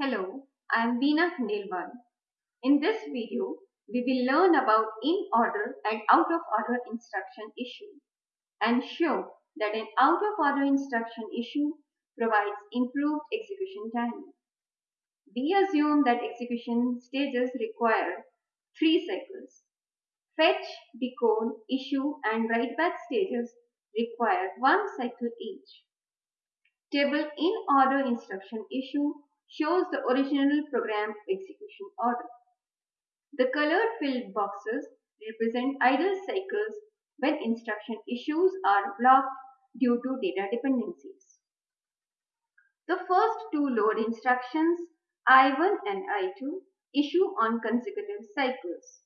Hello, I am Veena Khandelwal. In this video, we will learn about in order and out of order instruction issue and show that an out of order instruction issue provides improved execution time. We assume that execution stages require three cycles. Fetch, decode, issue and write back stages require one cycle each. Table in order instruction issue shows the original program execution order. The colored filled boxes represent idle cycles when instruction issues are blocked due to data dependencies. The first two load instructions I1 and I2 issue on consecutive cycles.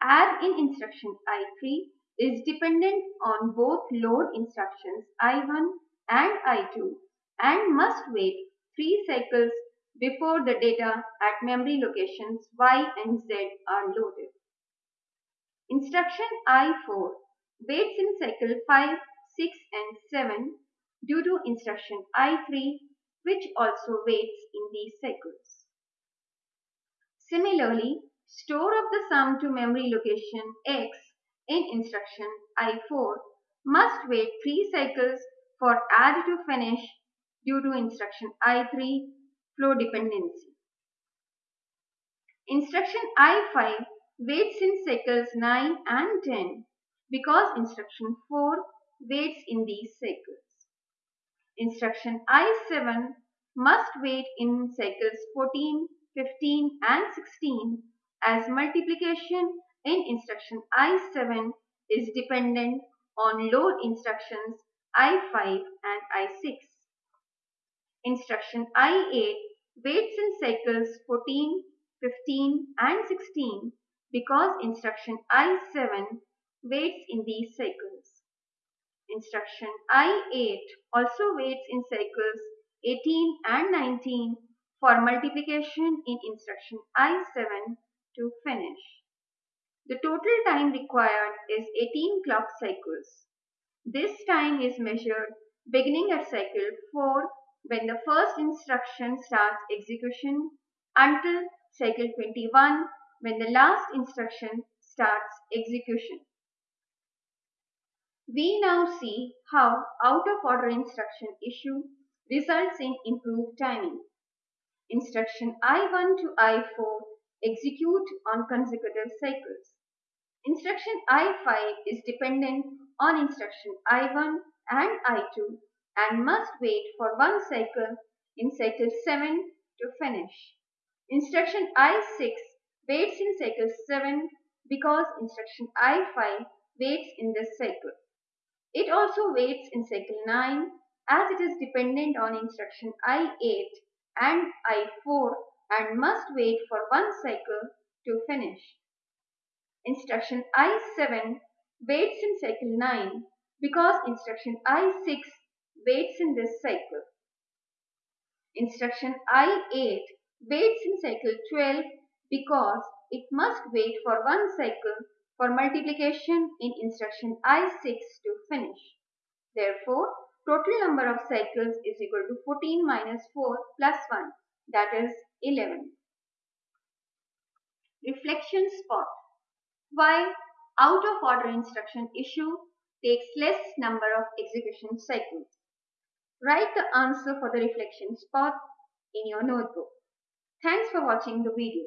Add in instruction I3 is dependent on both load instructions I1 and I2 and must wait 3 cycles before the data at memory locations Y and Z are loaded. Instruction I4 waits in cycle 5, 6 and 7 due to instruction I3 which also waits in these cycles. Similarly, store of the sum to memory location X in instruction I4 must wait 3 cycles for add to finish due to instruction I3 flow dependency. Instruction I5 waits in cycles 9 and 10 because instruction 4 waits in these cycles. Instruction I7 must wait in cycles 14, 15 and 16 as multiplication in instruction I7 is dependent on load instructions I5 and I6. Instruction I8 waits in cycles 14, 15 and 16 because instruction I7 waits in these cycles. Instruction I8 also waits in cycles 18 and 19 for multiplication in instruction I7 to finish. The total time required is 18 clock cycles. This time is measured beginning at cycle 4 when the first instruction starts execution until cycle 21 when the last instruction starts execution. We now see how out of order instruction issue results in improved timing. Instruction I1 to I4 execute on consecutive cycles. Instruction I5 is dependent on instruction I1 and I2 and must wait for one cycle in cycle 7 to finish. Instruction I6 waits in cycle 7 because instruction I5 waits in this cycle. It also waits in cycle 9 as it is dependent on instruction I8 and I4 and must wait for one cycle to finish. Instruction I7 waits in cycle 9 because instruction I6 waits in this cycle. Instruction I8 waits in cycle 12 because it must wait for one cycle for multiplication in instruction I6 to finish. Therefore, total number of cycles is equal to 14 minus 4 plus 1 that is 11. Reflection spot. Why out of order instruction issue takes less number of execution cycles. Write the answer for the reflection spot in your notebook. Thanks for watching the video.